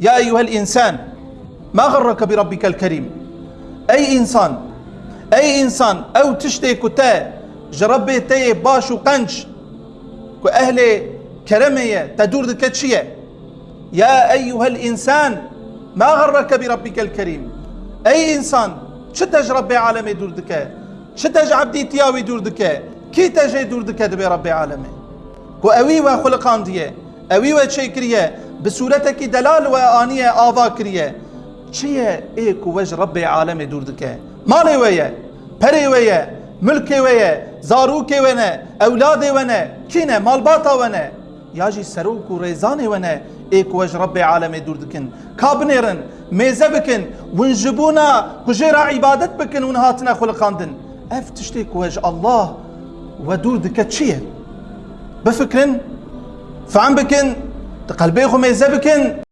يا أيها الإنسان ما غرك بربك الكريم؟ أي إنسان أي إنسان أو تشتي كتا جربي تي باش وقنش كو أهل كرمية تدور دكتشية يا أيها الإنسان ما غرك بربك الكريم؟ أي إنسان شتج ربي عالمي دور دكا؟ شتج عبدي تياوي دور دكا؟ كي تجي دور دكا دبي ربي عالمي؟ كو أوي وخلقان ديه أوي كريه بصورتك دلال وآنية آذا كريه چیه؟ ای کو وج رب عالم دور دکه. مالی ویه؟ پری ویه؟ ملک ویه؟ زاروک ونه أولاد ونه کینه؟ مالباتا ونه یاجی سروک و ریزان ونه ای کو وج رب عالم دور دکن. کابنیرن میزه بکن ونجبونا کجیرا عبادت بکن ونهاتنا خلقاندن اف تشتی کو وج الله ودور دکه چیه؟ بفكرن فعم بكن قلبي خو ميزه بكن